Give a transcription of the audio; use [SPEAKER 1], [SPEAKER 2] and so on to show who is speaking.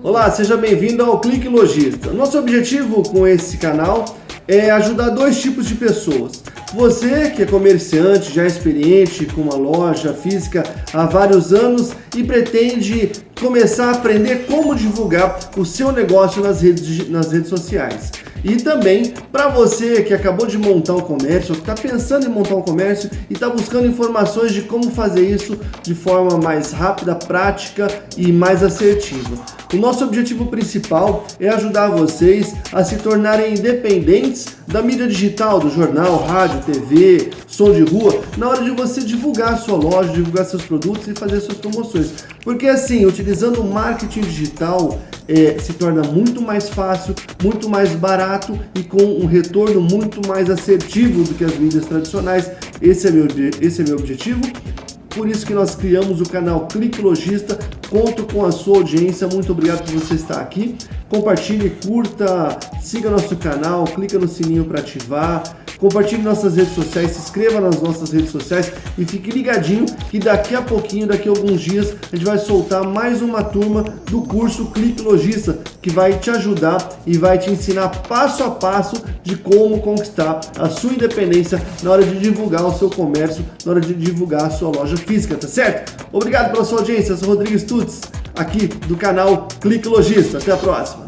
[SPEAKER 1] Olá, seja bem-vindo ao Clique Logista. Nosso objetivo com esse canal é ajudar dois tipos de pessoas. Você que é comerciante, já experiente com uma loja física há vários anos e pretende começar a aprender como divulgar o seu negócio nas redes, nas redes sociais. E também para você que acabou de montar um comércio, que está pensando em montar um comércio e está buscando informações de como fazer isso de forma mais rápida, prática e mais assertiva. O nosso objetivo principal é ajudar vocês a se tornarem independentes da mídia digital, do jornal, rádio, TV, som de rua, na hora de você divulgar sua loja, divulgar seus produtos e fazer suas promoções. Porque assim, utilizando o marketing digital, é, se torna muito mais fácil, muito mais barato e com um retorno muito mais assertivo do que as mídias tradicionais. Esse é meu, esse é meu objetivo. Por isso que nós criamos o canal Clique Logista. Conto com a sua audiência. Muito obrigado por você estar aqui. Compartilhe, curta, siga nosso canal, clica no sininho para ativar. Compartilhe nossas redes sociais, se inscreva nas nossas redes sociais e fique ligadinho que daqui a pouquinho, daqui a alguns dias, a gente vai soltar mais uma turma do curso Clique Logista, que vai te ajudar e vai te ensinar passo a passo de como conquistar a sua independência na hora de divulgar o seu comércio, na hora de divulgar a sua loja física, tá certo? Obrigado pela sua audiência, eu sou Rodrigues Tuts, aqui do canal Clique Logista. Até a próxima!